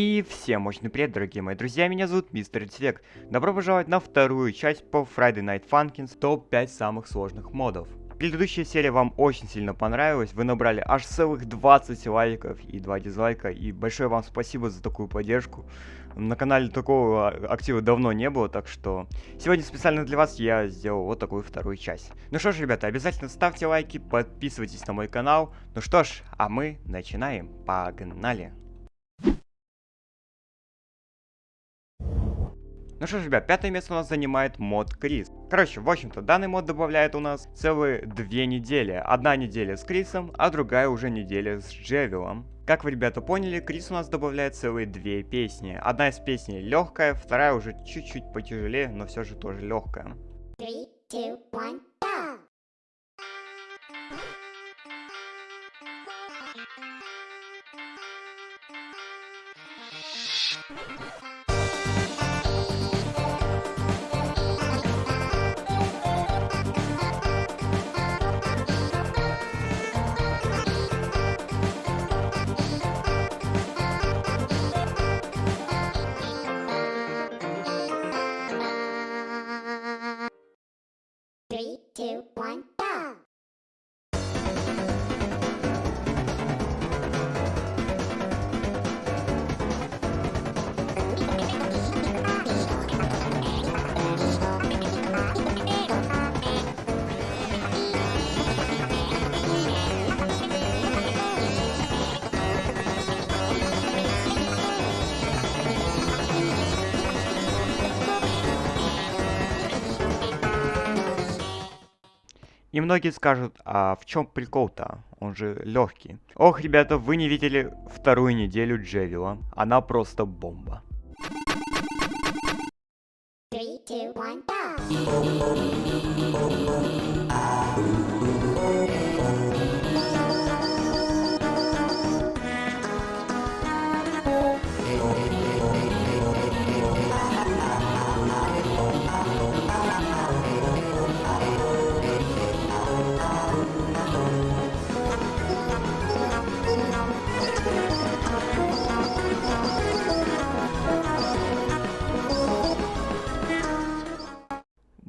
И всем мощный привет, дорогие мои друзья, меня зовут Мистер Цвек. Добро пожаловать на вторую часть по Friday Night Funkins топ-5 самых сложных модов. Предыдущая серия вам очень сильно понравилась, вы набрали аж целых 20 лайков и 2 дизлайка, и большое вам спасибо за такую поддержку. На канале такого актива давно не было, так что сегодня специально для вас я сделал вот такую вторую часть. Ну что ж, ребята, обязательно ставьте лайки, подписывайтесь на мой канал. Ну что ж, а мы начинаем. Погнали! Ну что ж, ребят, пятое место у нас занимает мод Крис. Короче, в общем-то, данный мод добавляет у нас целые две недели. Одна неделя с Крисом, а другая уже неделя с Джевилом. Как вы, ребята, поняли, Крис у нас добавляет целые две песни. Одна из песней легкая, вторая уже чуть-чуть потяжелее, но все же тоже легкая. Three, two, one, go! И многие скажут, а в чем прикол-то? Он же легкий. Ох, ребята, вы не видели вторую неделю Джевила. Она просто бомба. Three, two, one,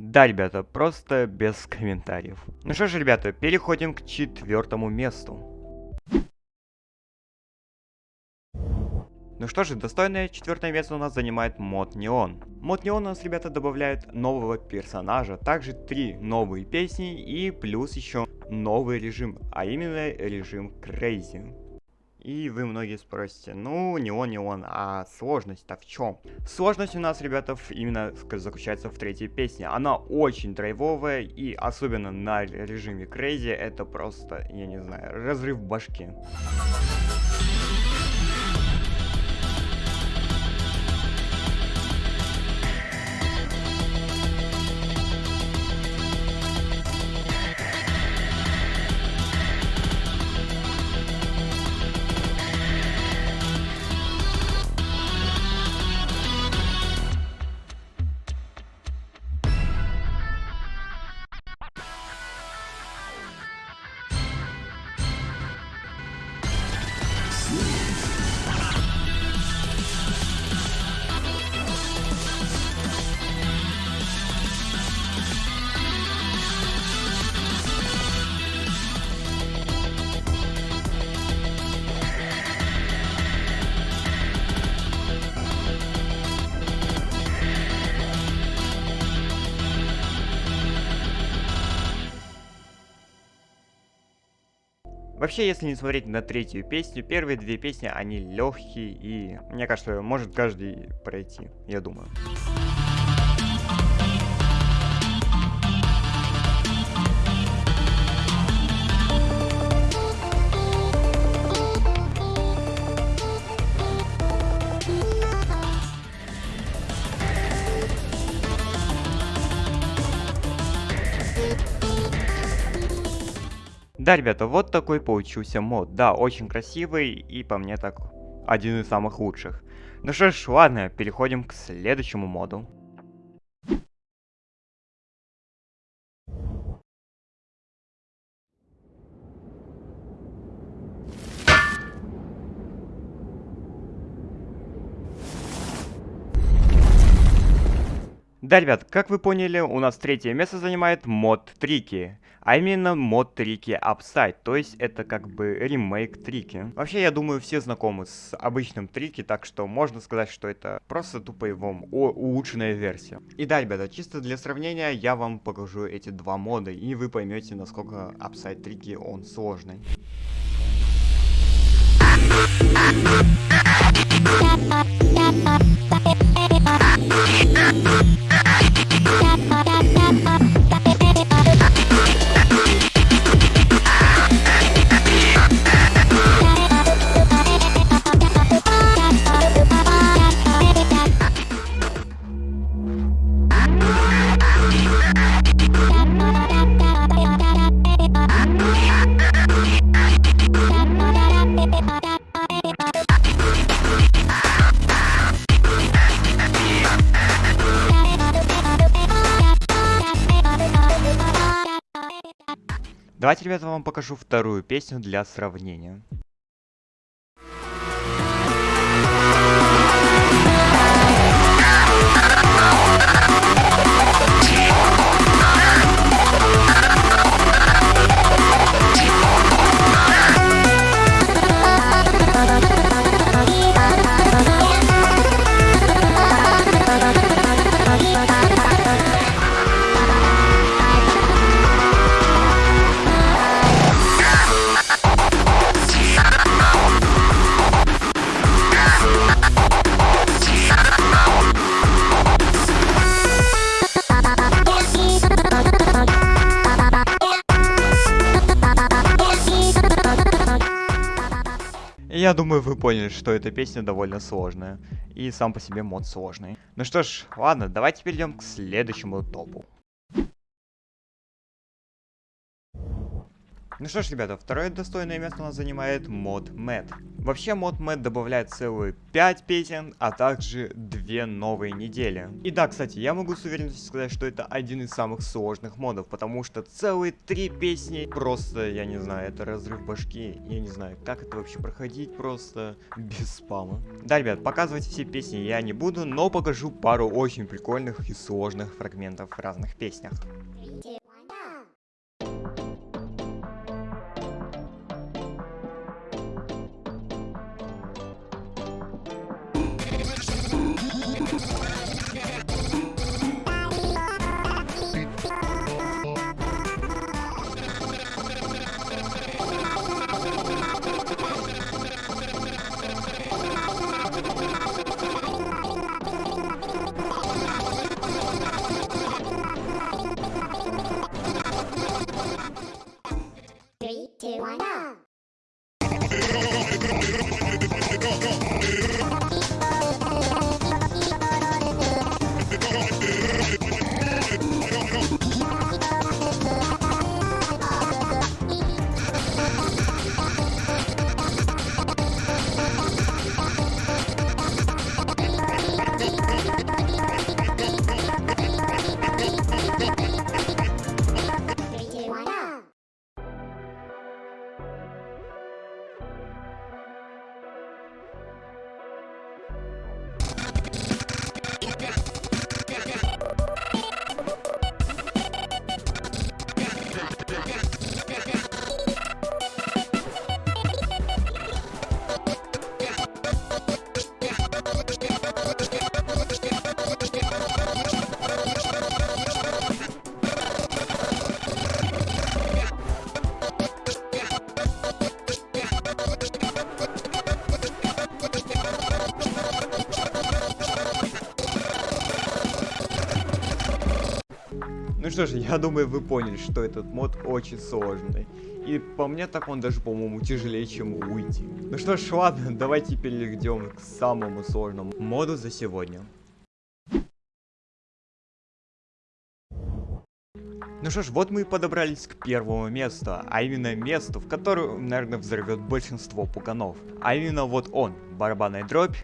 Да, ребята, просто без комментариев. Ну что ж, ребята, переходим к четвертому месту. Ну что же, достойное четвертое место у нас занимает мод Неон. Мод Неон у нас, ребята, добавляет нового персонажа, также три новые песни и плюс еще новый режим, а именно режим Crazy. И вы многие спросите, ну не он, не он, а сложность-то в чем? Сложность у нас, ребята, именно заключается в третьей песне. Она очень драйвовая и особенно на режиме Crazy это просто, я не знаю, разрыв башки. Вообще, если не смотреть на третью песню, первые две песни, они легкие и, мне кажется, может каждый пройти, я думаю. Да, ребята, вот такой получился мод. Да, очень красивый и по мне так один из самых лучших. Ну что ж, ладно, переходим к следующему моду. Да, ребят, как вы поняли, у нас третье место занимает мод Трики. А именно мод Трики Upside, то есть это как бы ремейк Трики. Вообще, я думаю, все знакомы с обычным Трики, так что можно сказать, что это просто тупо его улучшенная версия. И да, ребята, чисто для сравнения, я вам покажу эти два мода, и вы поймете, насколько Upside Трики он сложный. Давайте, ребята, вам покажу вторую песню для сравнения. Я думаю, вы поняли, что эта песня довольно сложная. И сам по себе мод сложный. Ну что ж, ладно, давайте перейдем к следующему топу. Ну что ж, ребята, второе достойное место у нас занимает мод Mad. Вообще мод Mad добавляет целые 5 песен, а также 2 новые недели. И да, кстати, я могу с уверенностью сказать, что это один из самых сложных модов, потому что целые 3 песни, просто, я не знаю, это разрыв башки, я не знаю, как это вообще проходить просто без спама. Да, ребят, показывать все песни я не буду, но покажу пару очень прикольных и сложных фрагментов в разных песнях. Что ж, я думаю, вы поняли, что этот мод очень сложный. И по мне так он даже, по-моему, тяжелее, чем уйти. Ну что ж, ладно, давайте перейдем к самому сложному моду за сегодня. Ну что ж, вот мы и подобрались к первому месту, а именно месту, в котором, наверное, взорвет большинство пуганов. А именно вот он, барабанная дробь.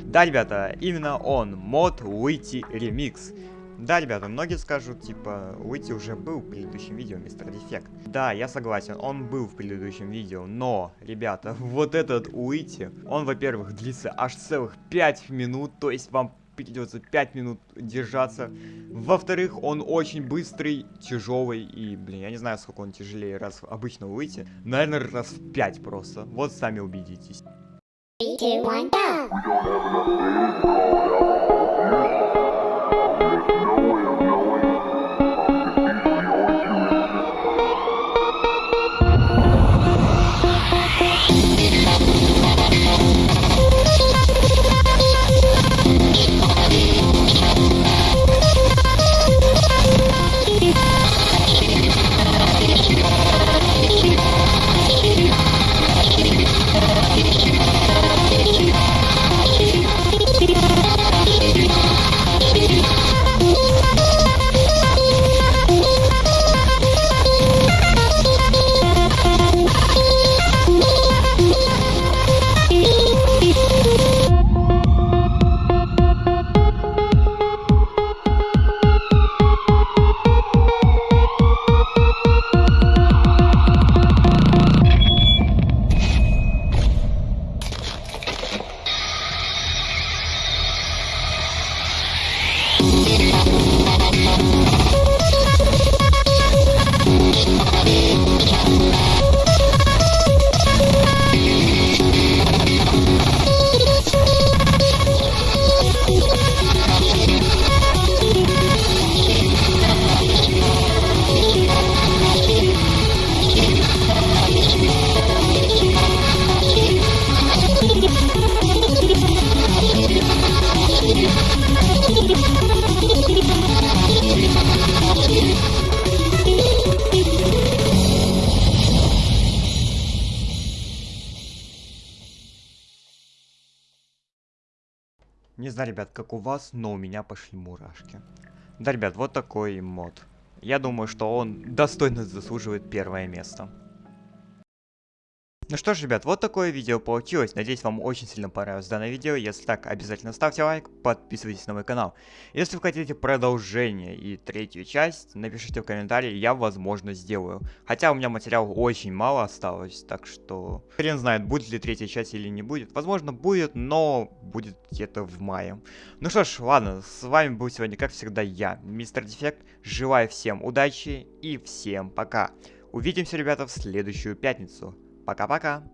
Да, ребята, именно он, мод Уити Ремикс. Да, ребята, многие скажут, типа, Уити уже был в предыдущем видео, мистер Дефект. Да, я согласен, он был в предыдущем видео, но, ребята, вот этот Уити, он, во-первых, длится аж целых 5 минут, то есть вам придется 5 минут держаться. Во-вторых, он очень быстрый, тяжелый и, блин, я не знаю, сколько он тяжелее раз обычно выйти. Наверное, раз в 5 просто. Вот сами убедитесь. Three, two, one, go! There's no way Не знаю, ребят, как у вас, но у меня пошли мурашки. Да, ребят, вот такой мод. Я думаю, что он достойно заслуживает первое место. Ну что ж, ребят, вот такое видео получилось. Надеюсь, вам очень сильно понравилось данное видео. Если так, обязательно ставьте лайк, подписывайтесь на мой канал. Если вы хотите продолжение и третью часть, напишите в комментарии, я, возможно, сделаю. Хотя у меня материала очень мало осталось, так что... Хрен знает, будет ли третья часть или не будет. Возможно, будет, но будет где-то в мае. Ну что ж, ладно, с вами был сегодня, как всегда, я, Мистер Дефект. Желаю всем удачи и всем пока. Увидимся, ребята, в следующую пятницу. Пока-пока.